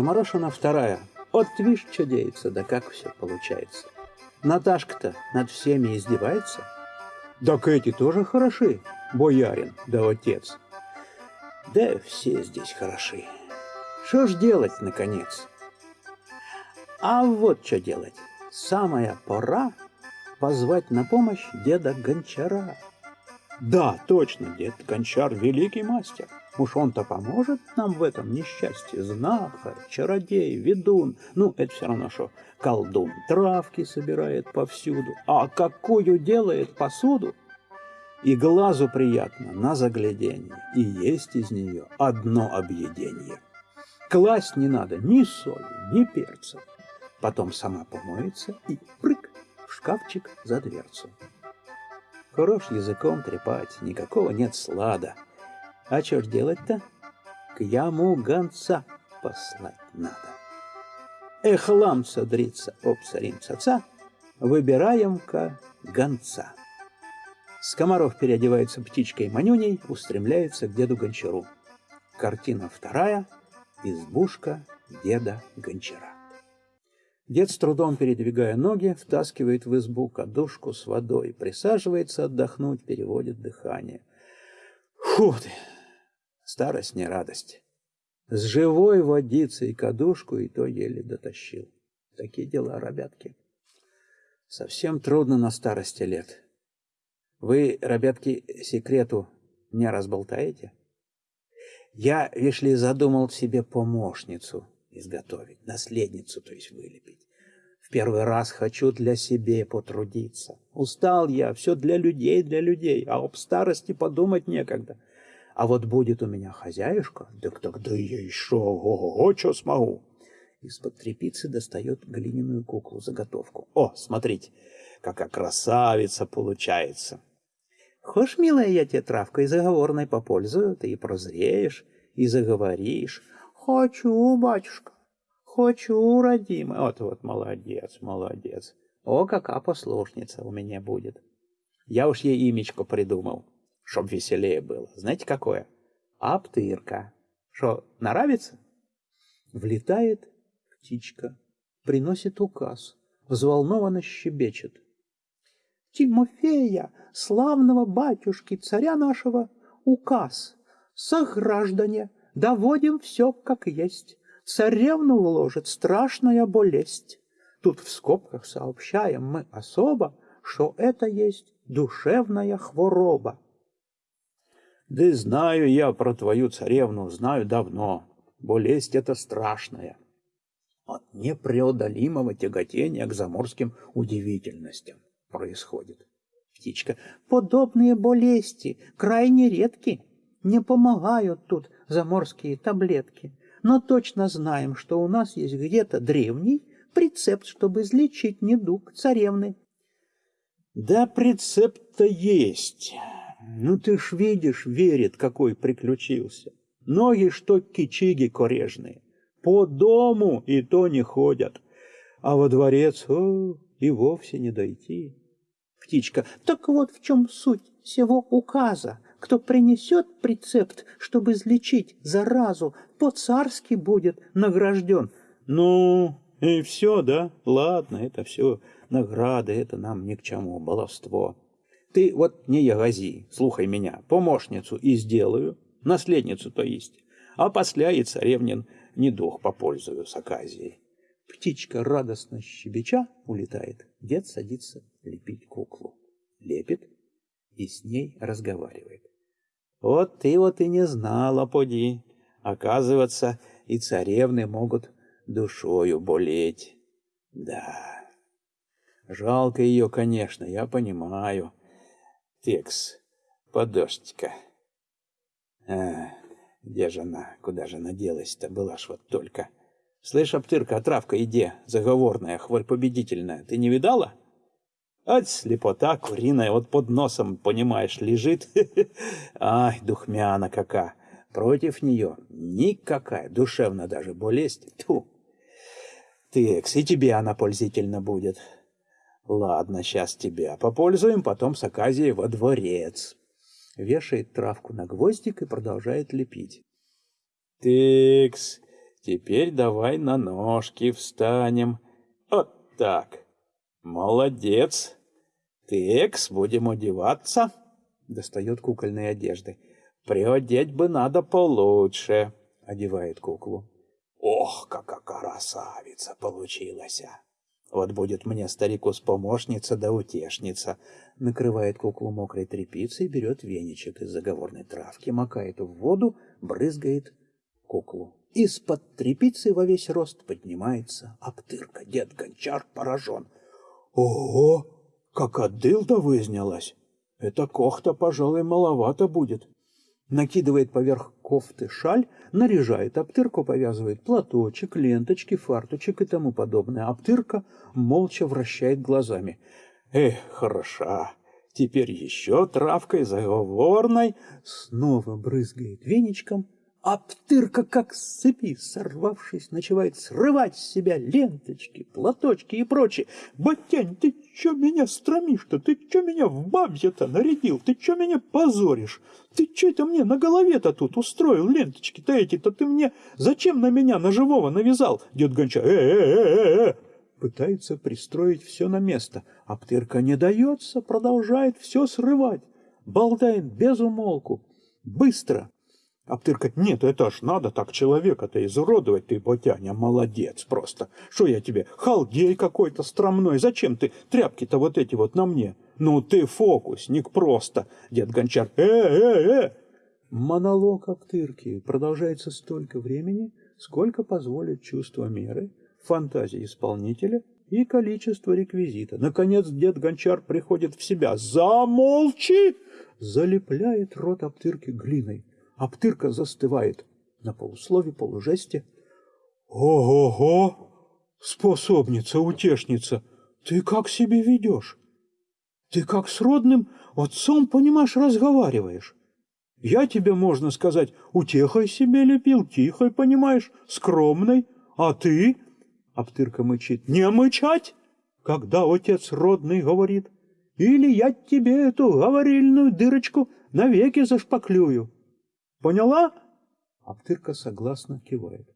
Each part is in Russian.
Скоморошина вторая. Вот видишь, что деется, да как все получается. Наташка-то над всеми издевается. Так эти тоже хороши, боярин да отец. Да все здесь хороши. Что ж делать, наконец? А вот что делать. Самая пора позвать на помощь деда Гончара. Да, точно, дед Гончар – великий мастер. Уж он-то поможет нам в этом несчастье. Знахарь, чародей, ведун. Ну, это все равно, что колдун травки собирает повсюду. А какую делает посуду? И глазу приятно на загляденье, и есть из нее одно объедение. Класть не надо ни соли, ни перца. Потом сама помоется и прыг в шкафчик за дверцу. Хорош языком трепать, никакого нет слада. А что ж делать-то? К яму гонца послать надо. Эх, ламца дрится, обсарим цаца, выбираем-ка гонца. Скоморох переодевается птичкой Манюней, устремляется к деду Гончару. Картина вторая. Избушка деда Гончара. Дед с трудом передвигая ноги, втаскивает в избу кадушку с водой, присаживается отдохнуть, переводит дыхание. Фу ты! Старость не радость. С живой водицей кадушку и то еле дотащил. Такие дела, ребятки. Совсем трудно на старости лет. Вы, ребятки, секрету не разболтаете? Я, видишь ли, задумал себе помощницу изготовить, наследницу, то есть вылепить. В первый раз хочу для себя потрудиться. Устал я, все для людей, для людей, а об старости подумать некогда. А вот будет у меня хозяюшка, так тогда я еще ого-го, что смогу. Из-под трепицы достает глиняную куклу-заготовку. О, смотрите, какая красавица получается. Хошь, милая, я тебе травкой заговорной попользую, ты и прозреешь, и заговоришь. Хочу, батюшка, хочу, родимый. Вот, вот, молодец, молодец. О, какая послушница у меня будет. Я уж ей имечко придумал, чтоб веселее было. Знаете, какое? Аптырка. Что, нравится? Влетает птичка, приносит указ, взволнованно щебечет. Тимофея, славного батюшки, царя нашего, указ. Сограждане, доводим все как есть. Царевну уложит страшная болезнь. Тут в скобках сообщаем мы особо, что это есть душевная хвороба. Да знаю я про твою царевну, знаю давно. Болезнь это страшная. От непреодолимого тяготения к заморским удивительностям происходит. Птичка. Подобные болезни крайне редки. Не помогают тут заморские таблетки. Но точно знаем, что у нас есть где-то древний прецепт, чтобы излечить недуг царевны. Да, прецепт-то есть. Ну ты ж видишь, верит, какой приключился. Ноги, что кичиги корежные. По дому и то не ходят. А во дворец о, и вовсе не дойти. Птичка. Так вот в чем суть всего указа. Кто принесет прецепт, чтобы излечить заразу, по-царски будет награжден. Ну, и все, да? Ладно, это все награды, это нам ни к чему, баловство. Ты вот не ягази, слухай меня, помощницу и сделаю, наследницу то есть, а после и царевнин недух попользую с оказией. Птичка радостно щебеча улетает, дед садится лепить куклу. Лепит и с ней разговаривает. Вот ты вот и не знала, поди. Оказывается, и царевны могут душою болеть. Да, жалко ее, конечно, я понимаю. Текс, подожди-ка. А, где же она, куда же она делась-то, была ж вот только. Слышь, Аптырка, травка, иди, заговорная, хворь победительная, ты не видала? Ать, слепота куриная, вот под носом, понимаешь, лежит. Ай, духмяна какая. Против нее никакая, душевно даже болезнь. Тьфу. Текс, и тебе она пользительно будет. Ладно, сейчас тебя попользуем, потом с Аказией во дворец. Вешает травку на гвоздик и продолжает лепить. Текс, Теперь давай на ножки встанем. Вот так. Молодец. Текс, будем одеваться. Достает кукольные одежды. Приодеть бы надо получше. Одевает куклу. Ох, какая красавица получилась! Вот будет мне старику с помощница да утешница. Накрывает куклу мокрой тряпицей, берет веничек из заговорной травки, макает в воду, брызгает куклу. Из-под тряпицы во весь рост поднимается обтырка. Дед Гончар поражен. Ого, как от дылда вызнялась! Это кохта, пожалуй, маловато будет накидывает поверх кофты шаль, наряжает обтырку, повязывает платочек, ленточки, фарточек и тому подобное. Обтырка молча вращает глазами. Эх, хороша! Теперь еще травкой заговорной снова брызгает веничком — а как с цепи, сорвавшись, начинает срывать с себя ленточки, платочки и прочее. «Батянь, ты чё меня стромишь-то? Ты чё меня в бабье-то нарядил? Ты чё меня позоришь? Ты чё это мне на голове-то тут устроил ленточки-то эти-то? Ты мне зачем на меня, на живого навязал?» Дед Гонча «Э-э-э-э-э!» Пытается пристроить все на место, а не дается, продолжает все срывать. Болтает без умолку. Быстро, Аптырка, нет, это ж надо так человека-то изуродовать, ты, Ботяня, молодец просто. Что я тебе, халдей какой-то стромной, зачем ты тряпки-то вот эти вот на мне? Ну ты фокусник просто, дед Гончар, э-э-э! Монолог Аптырки продолжается столько времени, сколько позволит чувство меры, фантазия исполнителя и количество реквизита. Наконец дед Гончар приходит в себя. «Замолчи!» Залепляет рот Аптырки глиной. Аптырка застывает на полуслове, полужесте. «Ого-го! Способница, утешница! Ты как себе ведешь? Ты как с родным отцом, понимаешь, разговариваешь. Я тебе, можно сказать, утехой себе лепил, тихой, понимаешь, скромной. А ты, Аптырка мычит, не мычать, когда отец родный говорит. Или я тебе эту говорильную дырочку навеки зашпаклюю. Поняла? Аптырка согласно кивает.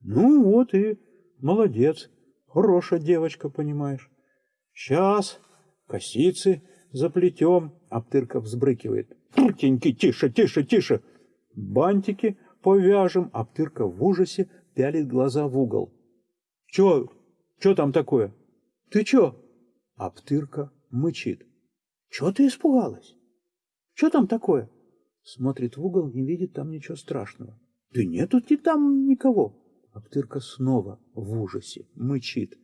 Ну вот и молодец. Хорошая девочка, понимаешь. Сейчас косицы заплетем. Аптырка взбрыкивает. Теньки, тише, тише, тише. Бантики повяжем. Аптырка в ужасе пялит глаза в угол. Чё? Чё там такое? Ты чё? Аптырка мычит. Чё ты испугалась? Чё там такое? Смотрит в угол, не видит там ничего страшного. Да нету ты там никого. Аптырка снова в ужасе, мычит.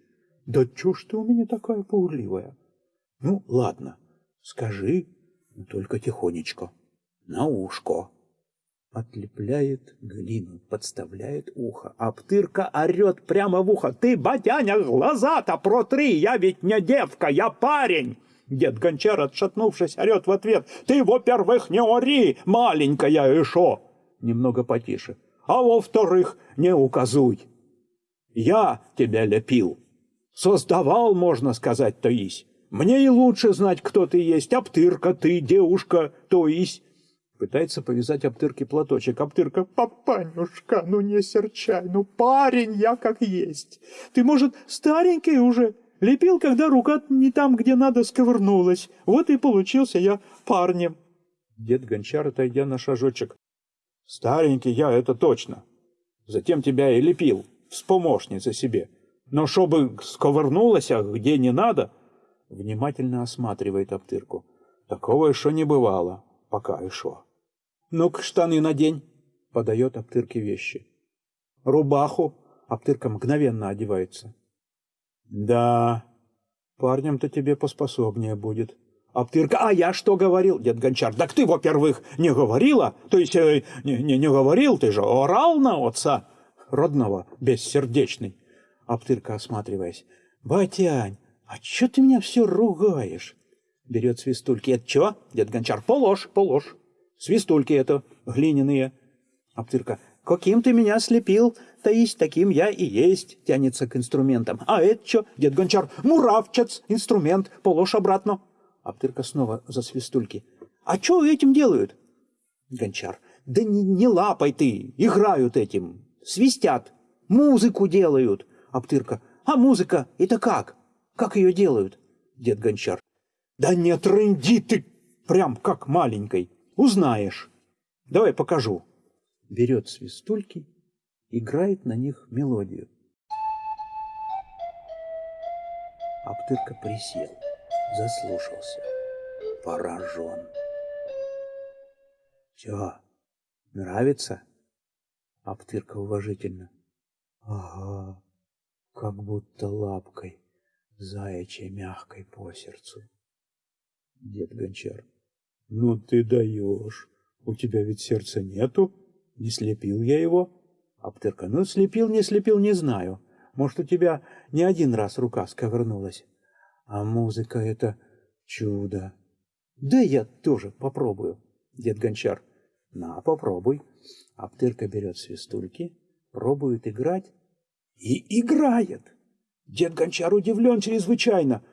Да чё ж ты у меня такая пугливая? Ну, ладно, скажи, только тихонечко, на ушко. Отлепляет глину, подставляет ухо. Аптырка орет прямо в ухо. Ты, батяня, глаза-то протри, я ведь не девка, я парень. Дед Гончар, отшатнувшись, орет в ответ. «Ты, во-первых, не ори, маленькая Ишо!» Немного потише. «А во-вторых, не указуй! Я тебя лепил. Создавал, можно сказать, то есть. Мне и лучше знать, кто ты есть. Аптырка ты, девушка, то есть». Пытается повязать Аптырке платочек. Аптырка, «Папанюшка, ну не серчай, ну парень я как есть. Ты, может, старенький уже?» Лепил, когда рука не там, где надо, сковырнулась. Вот и получился я парнем. Дед Гончар, отойдя на шажочек. Старенький я, это точно. Затем тебя и лепил, вспомощница себе. Но чтобы сковырнулась, а где не надо, внимательно осматривает обтырку. Такого еще не бывало, пока еще. Ну-ка, штаны надень, подает обтырке вещи. Рубаху, обтырка мгновенно одевается. Да, парнем-то тебе поспособнее будет. Аптырка, а я что говорил, дед Гончар? Так ты, во-первых, не говорила, то есть э, не, не, не говорил, ты же орал на отца родного, бессердечный. Аптырка, осматриваясь, батянь, а чё ты меня все ругаешь? Берет свистульки. Это чё? Дед Гончар, положь, положь. Свистульки это, глиняные. Аптырка, каким ты меня слепил, то есть таким я и есть, тянется к инструментам. А это что, дед Гончар, муравчец, инструмент, положь обратно. Аптырка снова за свистульки. А что этим делают? Гончар, да не, не лапай ты, играют этим. свистят, музыку делают. Аптырка, а музыка, это как? Как ее делают? Дед Гончар, да не трынди ты, прям как маленькой, узнаешь. Давай покажу. Берет свистульки, играет на них мелодию. Аптырка присел, заслушался, поражен. Чё, нравится? Аптырка уважительно. Ага, как будто лапкой, заячьей мягкой по сердцу. Дед Гончар. Ну ты даешь. У тебя ведь сердца нету. Не слепил я его. Аптырка. Ну, слепил, не слепил, не знаю. Может, у тебя не один раз рука сковырнулась. А музыка — это чудо. Да я тоже попробую. Дед Гончар. На, попробуй. Аптырка берет свистульки, пробует играть и играет. Дед Гончар удивлен чрезвычайно.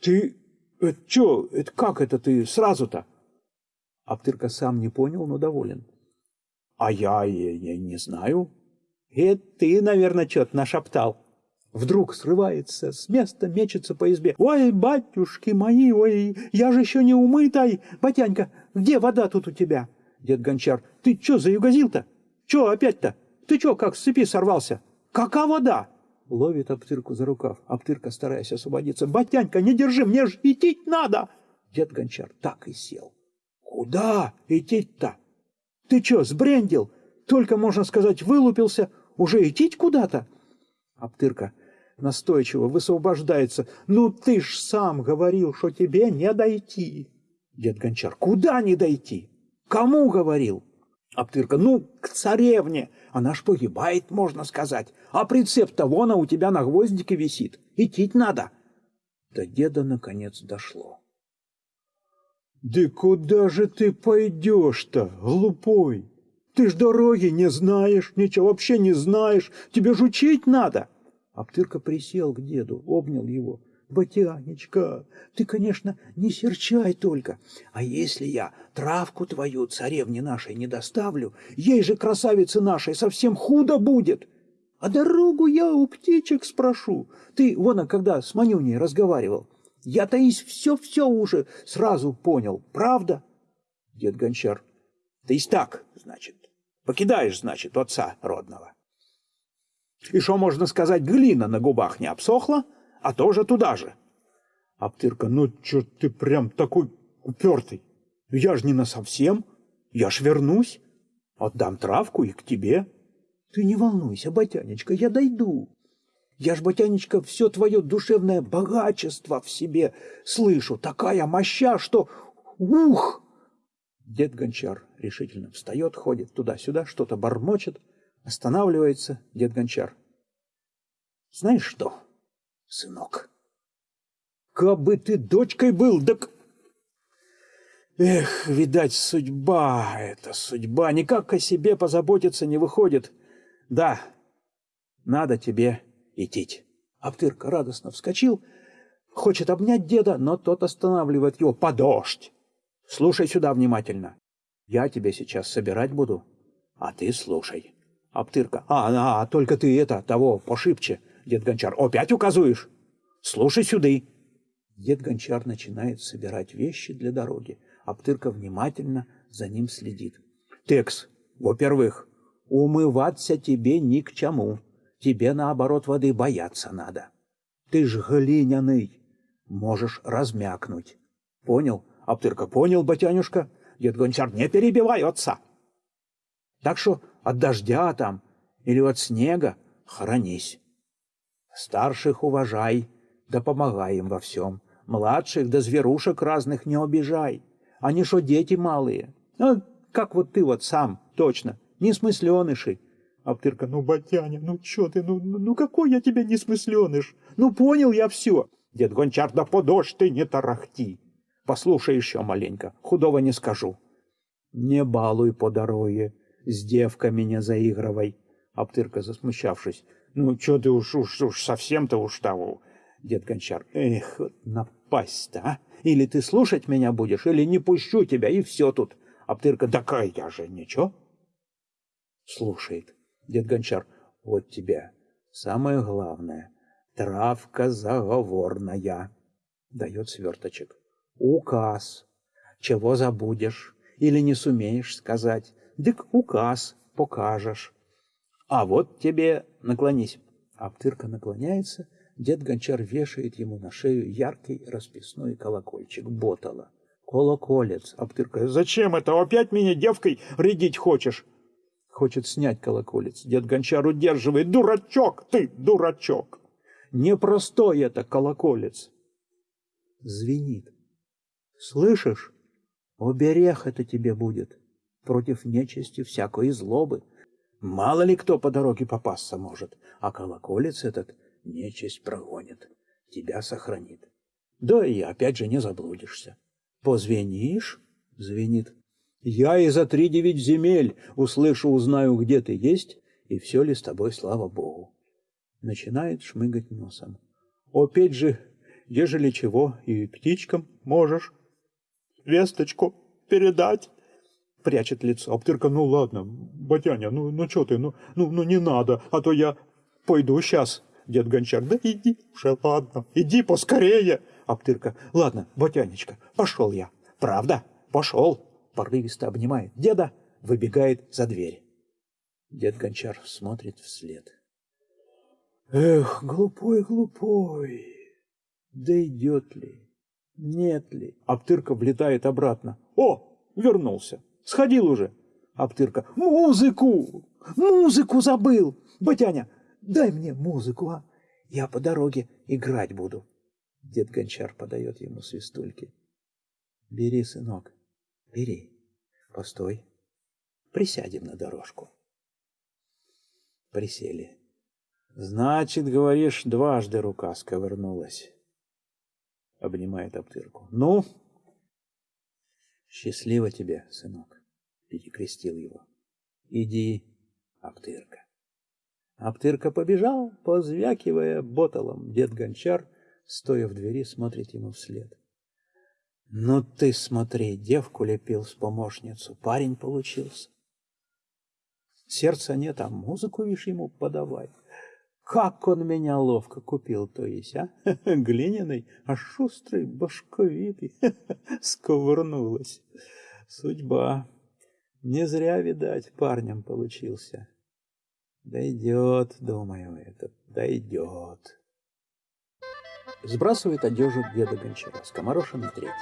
Ты, это что, это как это ты сразу-то? Аптырка сам не понял, но доволен. А я, я, я не знаю. Это ты, наверное, что-то нашептал. Вдруг срывается с места, мечется по избе. «Ой, батюшки мои, ой, я же еще не умытай! Батянька, где вода тут у тебя?» Дед Гончар, ты чё заюгазил-то? Чё опять-то? Ты чё, как с цепи сорвался? Кака вода? Ловит Аптырку за рукав. Аптырка, стараясь освободиться. Батянька, не держи, мне ж идти надо. Дед Гончар так и сел. Куда идти-то? Ты чё, сбрендил? Только, можно сказать, вылупился. Уже идти куда-то? Аптырка настойчиво высвобождается. Ну ты ж сам говорил, что тебе не дойти. Дед Гончар, куда не дойти? Кому говорил? Аптырка, ну, к царевне. Она ж погибает, можно сказать. А прицеп-то вон а у тебя на гвоздике висит. Идти надо. До деда наконец дошло. Да куда же ты пойдешь-то, глупой? Ты ж дороги не знаешь, ничего вообще не знаешь. Тебе ж учить надо. Аптырка присел к деду, обнял его. Батянечка, ты, конечно, не серчай только. А если я травку твою царевне нашей не доставлю, ей же, красавице нашей, совсем худо будет. А дорогу я у птичек спрошу. Ты, вон, когда с Манюней разговаривал, я, Таись, все-все уже сразу понял. Правда? Дед Гончар. Таись так, значит. Покидаешь, значит, отца родного. И что можно сказать, глина на губах не обсохла? а тоже туда же. Аптырка, ну чё ты прям такой упертый? Я ж не на совсем, я ж вернусь, отдам травку и к тебе. Ты не волнуйся, Батянечка, я дойду. Я ж, Батянечка, все твое душевное богачество в себе слышу, такая моща, что... Ух! Дед Гончар решительно встает, ходит туда-сюда, что-то бормочет, останавливается дед Гончар. Знаешь что? сынок. Как бы ты дочкой был, так... Эх, видать, судьба это судьба. Никак о себе позаботиться не выходит. Да, надо тебе идти. Аптырка радостно вскочил, хочет обнять деда, но тот останавливает его. Подождь! Слушай сюда внимательно. Я тебя сейчас собирать буду, а ты слушай. Аптырка. А, а, только ты это, того, пошибче. Дед Гончар, опять указуешь? Слушай сюды. Дед Гончар начинает собирать вещи для дороги. Аптырка внимательно за ним следит. Текс, во-первых, умываться тебе ни к чему. Тебе, наоборот, воды бояться надо. Ты ж глиняный, можешь размякнуть. Понял? Аптырка, понял, батянюшка? Дед Гончар, не перебивай отца. Так что от дождя там или от снега хранись. Старших уважай, да помогай им во всем. Младших да зверушек разных не обижай. Они что, дети малые? А как вот ты вот сам, точно, несмысленыши. Аптырка, ну, батяня, ну чё ты, ну, ну, ну какой я тебе несмысленыш? Ну понял я все. Дед Гончар, да подожь ты, не тарахти. Послушай еще маленько, худого не скажу. Не балуй по дороге, с девками не заигрывай. Аптырка, засмущавшись, ну, что ты уж, уж, уж совсем-то уж того. Дед Гончар, эх, напасть-то, а? Или ты слушать меня будешь, или не пущу тебя, и все тут. Аптырка, такая я же, ничего? Слушает. Дед Гончар, вот тебе самое главное. Травка заговорная. Дает сверточек. Указ. Чего забудешь или не сумеешь сказать, дык указ покажешь. А вот тебе наклонись. Аптырка наклоняется, дед Гончар вешает ему на шею яркий расписной колокольчик ботала. Колоколец. Аптырка. Зачем это? Опять меня девкой рядить хочешь? Хочет снять колоколец. Дед Гончар удерживает. Дурачок ты, дурачок! Непростой это колоколец. Звенит. Слышишь? Оберег это тебе будет против нечисти всякой злобы. Мало ли кто по дороге попасться может, а колоколец этот нечисть прогонит, тебя сохранит. Да и опять же не заблудишься. Позвенишь — звенит. Я и за три девять земель услышу, узнаю, где ты есть, и все ли с тобой, слава Богу. Начинает шмыгать носом. Опять же, ежели чего, и птичкам можешь весточку передать. Прячет лицо. Аптырка, ну ладно, батяня, ну, ну что ты, ну, ну, ну не надо, а то я пойду сейчас. Дед Гончар, да иди уже, ладно, иди поскорее. Аптырка, ладно, батянечка, пошел я. Правда? Пошел. Порывисто обнимает деда, выбегает за дверь. Дед Гончар смотрит вслед. Эх, глупой, глупой, да идет ли, нет ли? Аптырка влетает обратно. О, вернулся. Сходил уже. Аптырка. Музыку! Музыку забыл! Батяня, дай мне музыку, а? Я по дороге играть буду. Дед Гончар подает ему свистульки. Бери, сынок, бери. Постой. Присядем на дорожку. Присели. Значит, говоришь, дважды рука сковырнулась. Обнимает Аптырку. Ну, Счастливо тебе, сынок, перекрестил его. Иди, Аптырка. Аптырка побежал, позвякивая боталом. Дед Гончар, стоя в двери, смотрит ему вслед. Ну ты смотри, девку лепил с помощницу, парень получился. Сердца нет, а музыку, вишь, ему подавай. Как он меня ловко купил, то есть, а? Глиняный, а шустрый, башковитый. Сковырнулась. Судьба. Не зря, видать, парнем получился. Дойдет, думаю, этот, дойдет. Сбрасывает одежду деда Гончара, скоморошенный третий,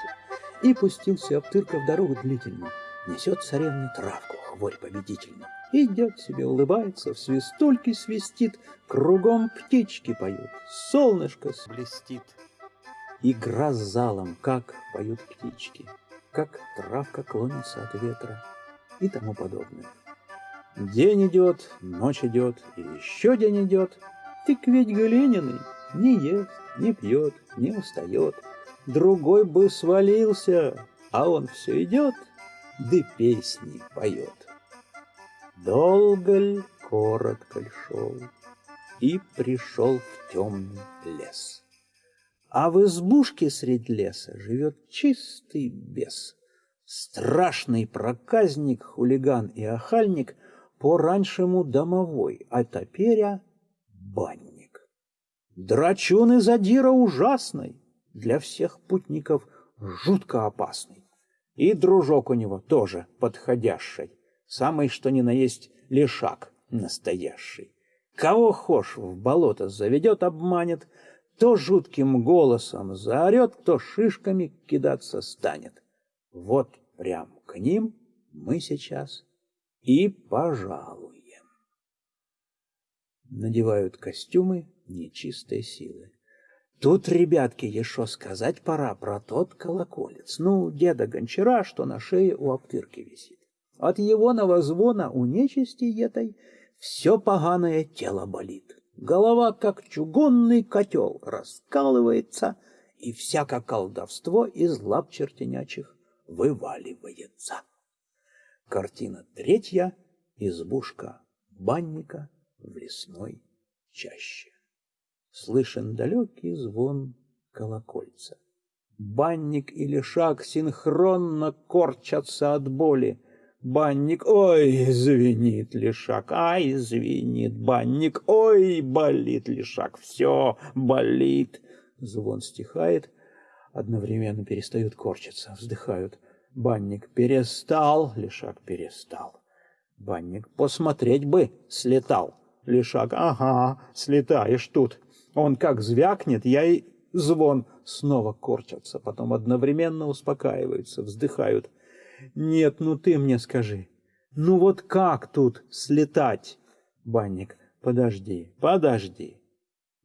и пустился обтырка в дорогу длительно. Несет царевне травку, хворь победительно. Идет себе, улыбается, в свистульки свистит, Кругом птички поют, солнышко блестит. Игра с залом, как поют птички, Как травка клонится от ветра и тому подобное. День идет, ночь идет, и еще день идет. Тык ведь глиняный, не ест, не пьет, не устает. Другой бы свалился, а он все идет, да песни поет. Долго ль, коротко ль шел, и пришел в темный лес. А в избушке средь леса живет чистый бес. Страшный проказник, хулиган и охальник, по-раньшему домовой, а теперь банник. Драчун и задира ужасный, для всех путников жутко опасный. И дружок у него тоже подходящий, самый что ни на есть лишак настоящий. Кого хошь в болото заведет, обманет, то жутким голосом заорет, то шишками кидаться станет. Вот прям к ним мы сейчас и пожалуем. Надевают костюмы нечистой силы. Тут, ребятки, еще сказать пора про тот колоколец. Ну, деда Гончара, что на шее у обтырки висит. От его новозвона у нечисти этой все поганое тело болит. Голова, как чугунный котел, раскалывается, и всякое колдовство из лап чертенячих вываливается. Картина третья. Избушка банника в лесной чаще слышен далекий звон колокольца. Банник и лишак синхронно корчатся от боли. Банник, ой, звенит лишак, ай, звенит банник, ой, болит лишак, все болит. Звон стихает, одновременно перестают корчиться, вздыхают. Банник перестал, лишак перестал. Банник посмотреть бы слетал. Лишак, ага, слетаешь тут. Он как звякнет, я и звон снова корчатся, потом одновременно успокаиваются, вздыхают. Нет, ну ты мне скажи, ну вот как тут слетать? Банник, подожди, подожди.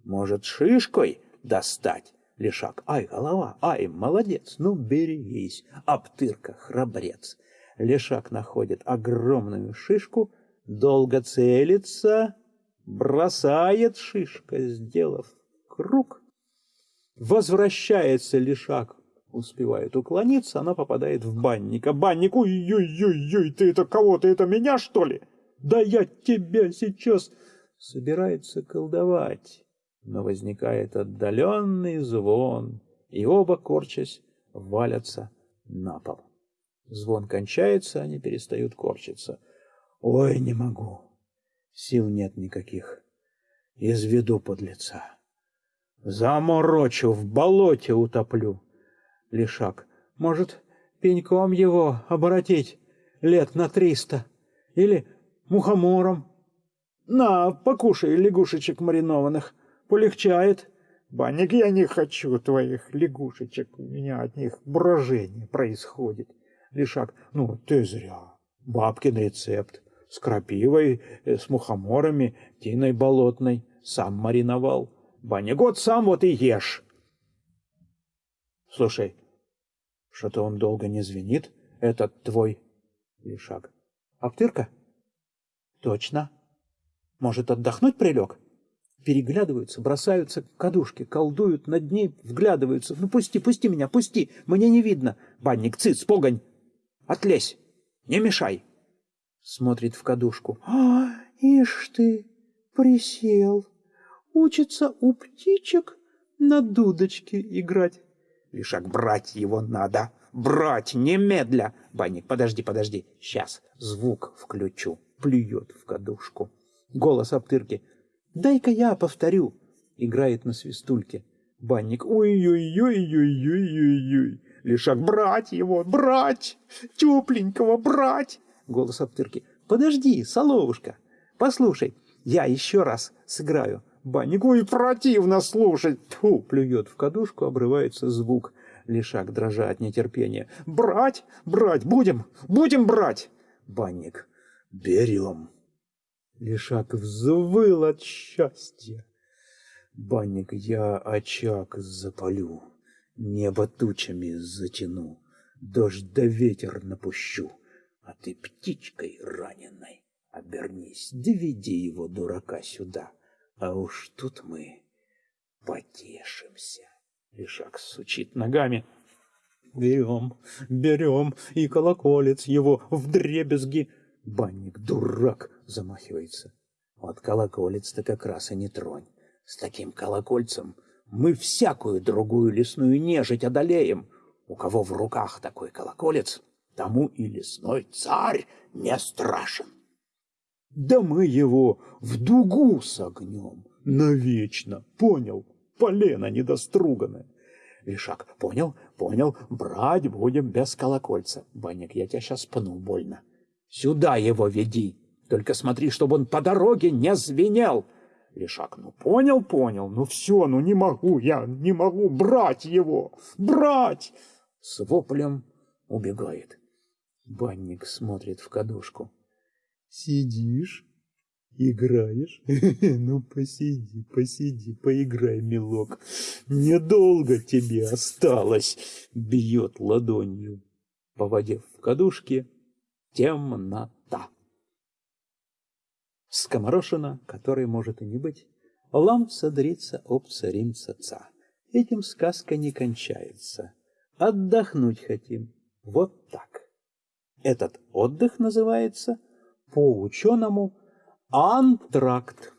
Может, шишкой достать? Лешак, ай, голова, ай, молодец, ну берегись, Аптырка, храбрец. Лешак находит огромную шишку, долго целится, бросает шишка, сделав круг. Возвращается Лешак успевает уклониться, она попадает в банника. Банник, ой-ой-ой-ой, ты это кого? Ты это меня, что ли? Да я тебя сейчас... Собирается колдовать, но возникает отдаленный звон, и оба, корчась, валятся на пол. Звон кончается, они перестают корчиться. Ой, не могу. Сил нет никаких. Изведу подлеца. Заморочу, в болоте утоплю. Лишак. Может, пеньком его оборотить лет на триста? Или мухомором? На, покушай лягушечек маринованных. Полегчает. Банник, я не хочу твоих лягушечек. У меня от них брожение происходит. Лишак. Ну, ты зря. Бабкин рецепт. С крапивой, э, с мухоморами, тиной болотной. Сам мариновал. Вот сам вот и ешь. Слушай, что-то он долго не звенит, этот твой Лишак. Аптырка? Точно. Может, отдохнуть прилег? Переглядываются, бросаются к кадушке, колдуют над ней, вглядываются. Ну, пусти, пусти меня, пусти, мне не видно. Банник, цыц, погонь, отлезь, не мешай. Смотрит в кадушку. А, ишь ты, присел. Учится у птичек на дудочке играть. Лишак, брать его надо. Брать, немедля. Банник, подожди, подожди. Сейчас звук включу. Плюет в кадушку. Голос Аптырки. Дай-ка я повторю. Играет на свистульке. Банник. Ой-ой-ой-ой-ой-ой-ой. Лишак, брать его, брать. Тепленького брать. Голос Аптырки. Подожди, соловушка. Послушай, я еще раз сыграю. Банник, ой, противно слушать. Тьфу, плюет в кадушку, обрывается звук. Лишак, дрожа от нетерпения. Брать, брать, будем, будем брать. Банник, берем. Лишак взвыл от счастья. Банник, я очаг запалю, небо тучами затяну, дождь да ветер напущу, а ты птичкой раненой обернись, доведи его, дурака, сюда. А уж тут мы потешимся. Лишак сучит ногами. Берем, берем, и колоколец его в дребезги. Банник, дурак, замахивается. Вот колоколец-то как раз и не тронь. С таким колокольцем мы всякую другую лесную нежить одолеем. У кого в руках такой колоколец, тому и лесной царь не страшен. Да мы его в дугу согнем навечно, понял? Полено недоструганное. Лишак, понял, понял, брать будем без колокольца. Банник, я тебя сейчас пну больно. Сюда его веди, только смотри, чтобы он по дороге не звенел. Лишак, ну понял, понял, ну все, ну не могу, я не могу брать его, брать. С воплем убегает. Банник смотрит в кадушку. Сидишь, играешь? Ну, посиди, посиди, поиграй, милок. Недолго тебе осталось. Бьет ладонью по воде в кадушке темнота. Скоморошина, которой может и не быть, ламца дрится об царимца ца. Этим сказка не кончается. Отдохнуть хотим. Вот так. Этот отдых называется по-ученому антракт.